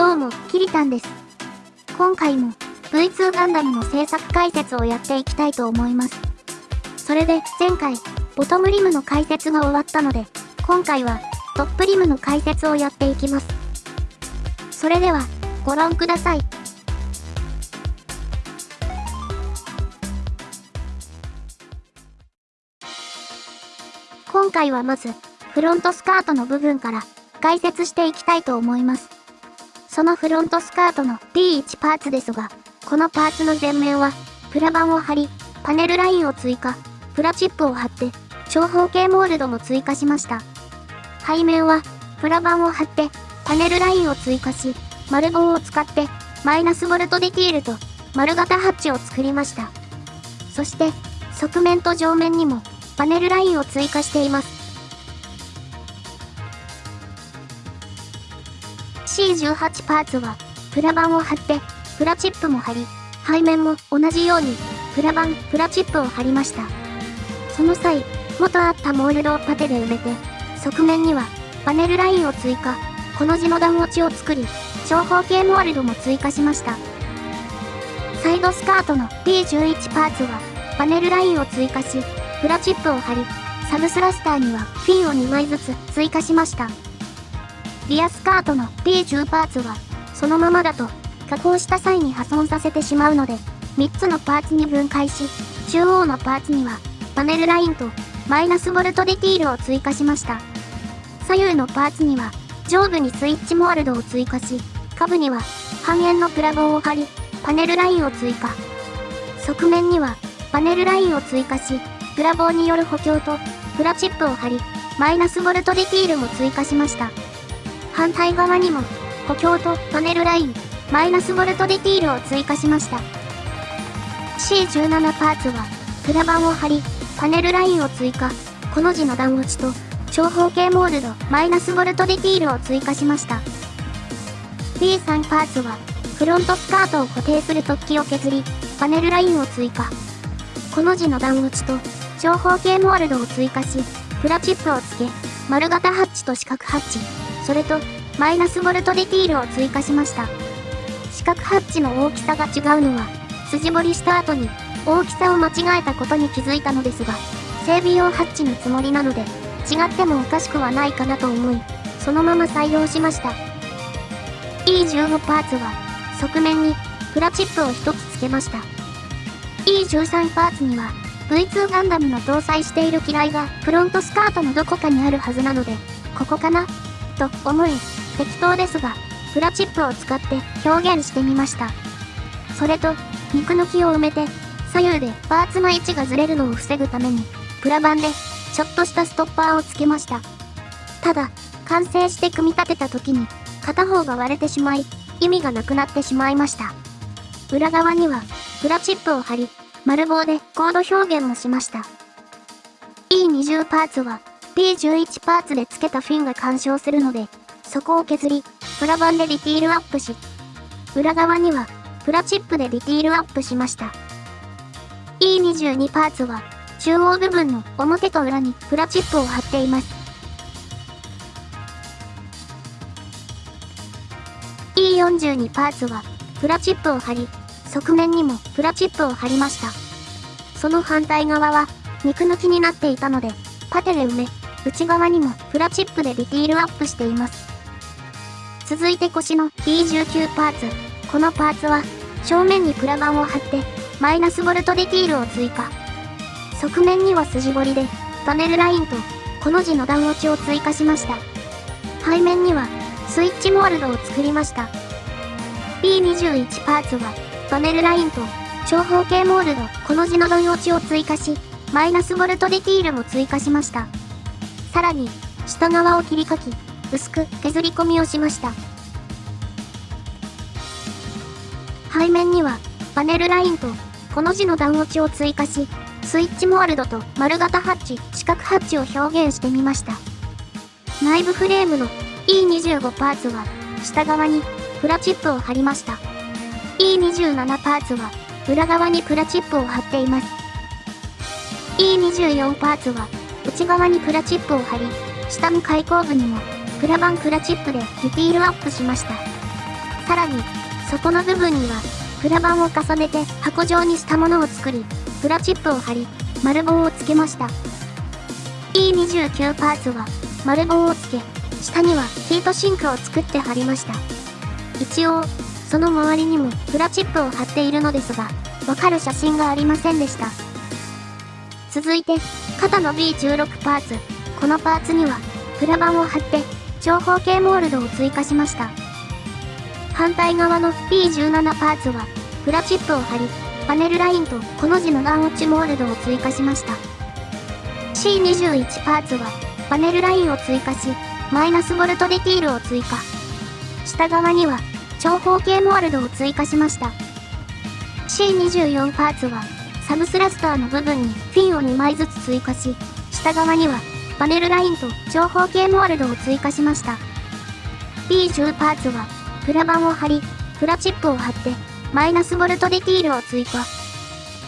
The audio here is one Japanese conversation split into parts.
どうも、キリタンです。今回も V2 ガンダムの制作解説をやっていきたいと思います。それで前回、ボトムリムの解説が終わったので、今回はトップリムの解説をやっていきます。それでは、ご覧ください。今回はまず、フロントスカートの部分から解説していきたいと思います。そのフロントスカートの P1 パーツですが、このパーツの前面は、プラ板を貼り、パネルラインを追加、プラチップを貼って、長方形モールドも追加しました。背面は、プラ板を貼って、パネルラインを追加し、丸棒を使って、マイナスボルトディティールと、丸型ハッチを作りました。そして、側面と上面にも、パネルラインを追加しています。C18 パーツは、プラ板を貼って、プラチップも貼り、背面も同じように、プラ板、プラチップを貼りました。その際、元あったモールドをパテで埋めて、側面には、パネルラインを追加、この字の段落ちを作り、長方形モールドも追加しました。サイドスカートの P11 パーツは、パネルラインを追加し、プラチップを貼り、サブスラスターにはフィンを2枚ずつ追加しました。リアスカートの P10 パーツは、そのままだと、加工した際に破損させてしまうので、3つのパーツに分解し、中央のパーツには、パネルラインと、マイナスボルトディティールを追加しました。左右のパーツには、上部にスイッチモールドを追加し、下部には、半円のプラ棒を貼り、パネルラインを追加。側面には、パネルラインを追加し、プラ棒による補強と、プラチップを貼り、マイナスボルトディティールも追加しました。反対側にも、補強とパネルライン、マイナスボルトディティールを追加しました。C17 パーツは、プラ板を貼り、パネルラインを追加、この字の段落ちと、長方形モールド、マイナスボルトディティールを追加しました。B3 パーツは、フロントスカートを固定する突起を削り、パネルラインを追加。この字の段落ちと、長方形モールドを追加し、プラチップを付け、丸型ハッチと四角ハッチ、それと、マイナスボルトディティールを追加しました。四角ハッチの大きさが違うのは、筋彫りした後に、大きさを間違えたことに気づいたのですが、整備用ハッチのつもりなので、違ってもおかしくはないかなと思い、そのまま採用しました。E15 パーツは、側面に、プラチップを1つ付けました。E13 パーツには、V2 ガンダムの搭載している機雷がフロントスカートのどこかにあるはずなので、ここかな？と思い、適当ですが、プラチップを使って表現してみました。それと、肉抜きを埋めて、左右でパーツの位置がずれるのを防ぐために、プラ板でちょっとしたストッパーをつけました。ただ、完成して組み立てた時に、片方が割れてしまい、意味がなくなってしまいました。裏側には、プラチップを貼り、丸棒でコード表現もしました。E20 パーツは、P11 パーツで付けたフィンが干渉するので、そこを削り、プラ板でディティールアップし、裏側には、プラチップでディティールアップしました。E22 パーツは、中央部分の表と裏にプラチップを貼っています。E42 パーツは、プラチップを貼り、側面にもプラチップを貼りました。その反対側は、肉抜きになっていたので、パテで埋め、内側にもプラチップでディティールアップしています。続いて腰の D19 パーツ。このパーツは、正面にプラ板を貼って、マイナスボルトディティールを追加。側面には筋彫りで、パネルラインと、この字の段落ちを追加しました。背面には、スイッチモールドを作りました。B21 パーツは、パネルラインと、長方形モールド、この字の段落ちを追加し、マイナスボルトディティールも追加しました。さらに、下側を切り欠き、薄く削り込みをしました。背面には、パネルラインと、この字の段落ちを追加し、スイッチモールドと丸型ハッチ、四角ハッチを表現してみました。内部フレームの E25 パーツは、下側にプラチップを貼りました。E27 パーツは、裏側にプラチップを貼っています。E24 パーツは、内側にプラチップを貼り、下の開口部にも、プラ板プラチップでディティールアップしました。さらに、底の部分には、プラ板を重ねて箱状にしたものを作り、プラチップを貼り、丸棒をつけました。E29 パーツは、丸棒をつけ、下にはヒートシンクを作って貼りました。一応、その周りにもプラチップを貼っているのですが、わかる写真がありませんでした。続いて、肩の B16 パーツ。このパーツには、プラ板を貼って、長方形モールドを追加しました。反対側の B17 パーツは、プラチップを貼り、パネルラインとこの字の段落ちモールドを追加しました。C21 パーツは、パネルラインを追加し、マイナスボルトディティールを追加。下側には、長方形モールドを追加しました。C24 パーツは、サブスラスターの部分にフィンを2枚ずつ追加し、下側にはパネルラインと長方形モールドを追加しました。B10 パーツは、プラ板を貼り、プラチップを貼って、マイナスボルトディティールを追加。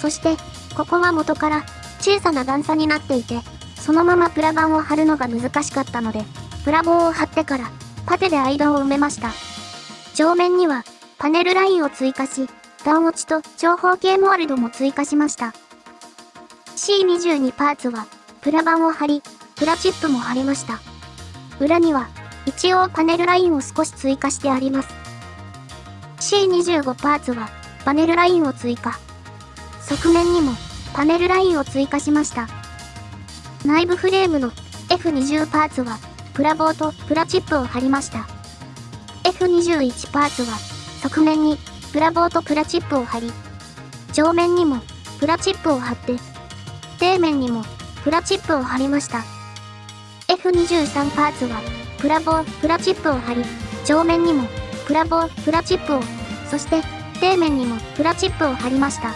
そして、ここは元から小さな段差になっていて、そのままプラ板を貼るのが難しかったので、プラ棒を貼ってから、パテで間を埋めました。上面には、パネルラインを追加し、段落ちと長方形モールドも追加しました。C22 パーツは、プラ板を貼り、プラチップも貼りました。裏には、一応パネルラインを少し追加してあります。C25 パーツは、パネルラインを追加。側面にも、パネルラインを追加しました。内部フレームの F20 パーツは、プラ棒とプラチップを貼りました。F21 パーツは、側面にプラ棒とプラチップを貼り、上面にもプラチップを貼って、底面にもプラチップを貼りました。F23 パーツは、プラ棒、プラチップを貼り、上面にもプラ棒、プラチップを、そして底面にもプラチップを貼りました。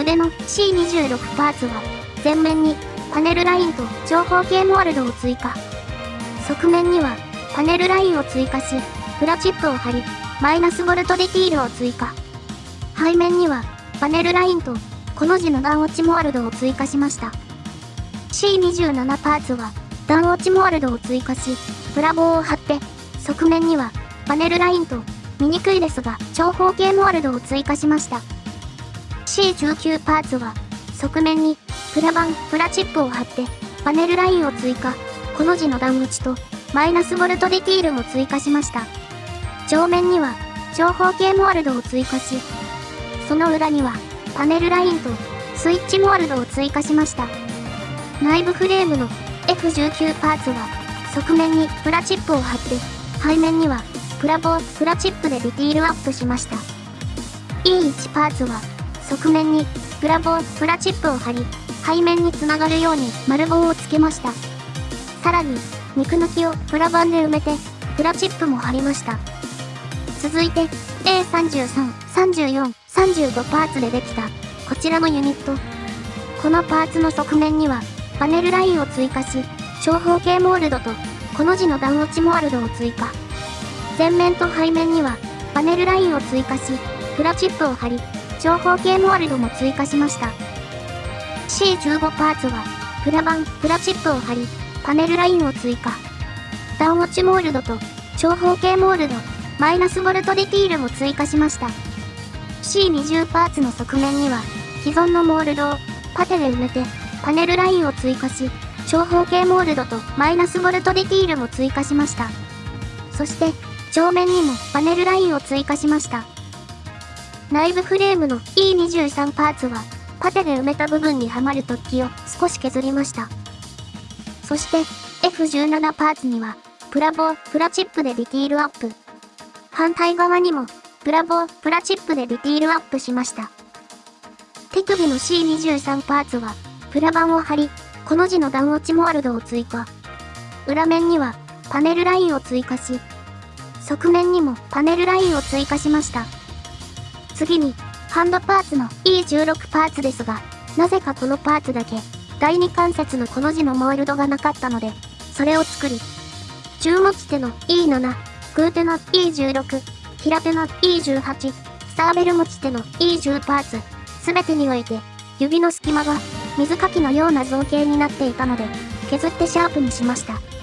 腕の C26 パーツは、前面にパネルラインと長方形モールドを追加。側面にはパネルラインを追加し、プラチップを貼り、マイナスボルトディティールを追加。背面には、パネルラインと、この字の段落ちモールドを追加しました。C27 パーツは、段落ちモールドを追加し、プラ棒を貼って、側面には、パネルラインと、見にくいですが、長方形モールドを追加しました。C19 パーツは、側面に、プラ板、プラチップを貼って、パネルラインを追加、この字の段落ちと、マイナスボルトディティールも追加しました。上面には長方形モールドを追加し、その裏にはパネルラインとスイッチモールドを追加しました。内部フレームの F19 パーツは側面にプラチップを貼って、背面にはプラ棒、プラチップでディティールアップしました。E1 パーツは側面にプラ棒、プラチップを貼り、背面につながるように丸棒をつけました。さらに、肉抜きをプラ板で埋めて、プラチップも貼りました。続いて A33、34、35パーツでできたこちらのユニット。このパーツの側面にはパネルラインを追加し、長方形モールドとこの字の段落ちモールドを追加。前面と背面にはパネルラインを追加し、プラチップを貼り、長方形モールドも追加しました。C15 パーツは、プラ板、プラチップを貼り、パネルラインを追加。段落ちモールドと長方形モールド、マイナスボルトディティールも追加しました。C20 パーツの側面には、既存のモールドをパテで埋めて、パネルラインを追加し、長方形モールドとマイナスボルトディティールも追加しました。そして、上面にもパネルラインを追加しました。内部フレームの E23 パーツは、パテで埋めた部分にはまる突起を少し削りました。そして、F17 パーツには、プラボ、プラチップでディティールアップ。反対側にも、プラボ、プラチップでディティールアップしました。手首の C23 パーツは、プラ板を貼り、この字の段落ちモールドを追加。裏面には、パネルラインを追加し、側面にもパネルラインを追加しました。次に、ハンドパーツの E16 パーツですが、なぜかこのパーツだけ、第2関節のこの字のモールドがなかったので、それを作り、注持手の E7、グーテの E16、平手の E18、サーベル持ち手の E10 パーツ、すべてにおいて、指の隙間が水かきのような造形になっていたので、削ってシャープにしました。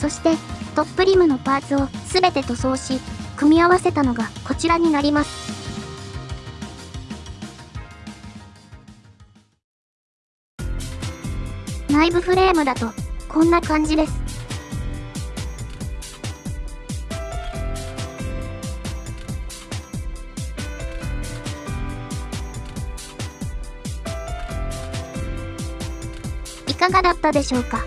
そして、トップリムのパーツをすべて塗装し、組み合わせたのがこちらになります。内部フレームだと、こんな感じです。いかがだったでしょうか？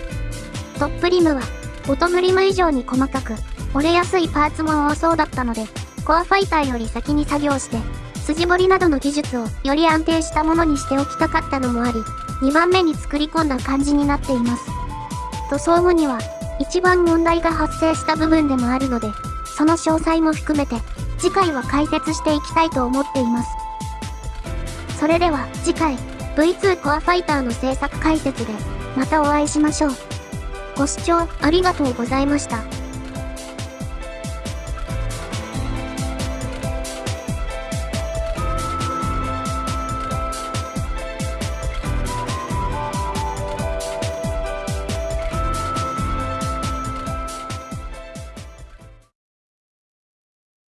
トップリムは、ボトムリム以上に細かく、折れやすいパーツも多そうだったので、コアファイターより先に作業して、筋彫りなどの技術をより安定したものにしておきたかったのもあり、2番目に作り込んだ感じになっています。塗装後には、一番問題が発生した部分でもあるので、その詳細も含めて、次回は解説していきたいと思っています。それでは次回、V2 コアファイターの制作解説で、またお会いしましょう。ご視聴ありがとうございました。